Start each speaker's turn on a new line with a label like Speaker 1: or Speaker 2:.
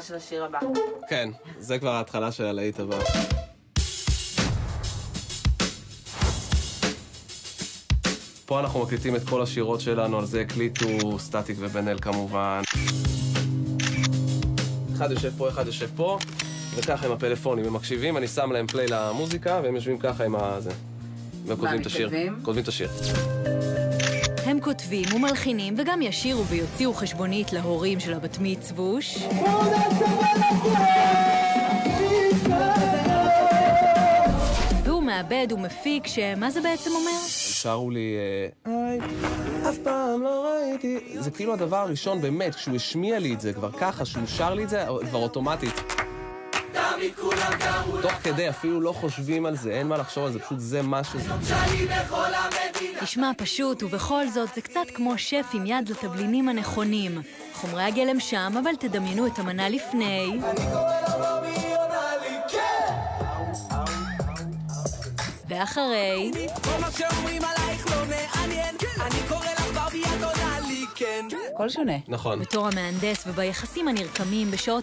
Speaker 1: של השיר הבא.
Speaker 2: כן, זה כבר ההתחלה של הלהיט הבא. פה אנחנו מקליטים את כל השירות שלנו, על זה הקליטו סטטיק ובן אל כמובן. אחד יושב פה, אחד יושב פה, וככה עם הפלאפונים, הם מקשיבים, אני שם להם פליי למוזיקה, והם יושבים ככה עם הזה. והם כותבים את השיר. כותבים את השיר.
Speaker 3: הם כותבים ומלחינים וגם ישירו ויוציאו חשבונית להורים של הבת מצווש. והוא מעבד ומפיק שמה זה בעצם אומר?
Speaker 2: שרו לי, אה, אף פעם לא ראיתי. זה כאילו הדבר הראשון, באמת, כשהוא השמיע לי את זה, כבר ככה, שהוא שר לי את זה, כבר אוטומטית. תוך כדי, אפילו לא חושבים על זה, אין מה לחשוב על זה, פשוט זה מה שזה.
Speaker 3: נשמע פשוט, ובכל זאת זה קצת כמו שף עם יד לתבלינים הנכונים. חומרי הגלם שם, אבל תדמיינו את המנה לפני. ואחרי,
Speaker 4: כל מה שאומרים עלייך לא מעניין אני קורא לך ברבי את עונה לי כן
Speaker 1: הכל שונה.
Speaker 2: נכון.
Speaker 3: בתור המהנדס וביחסים הנרקמים בשעות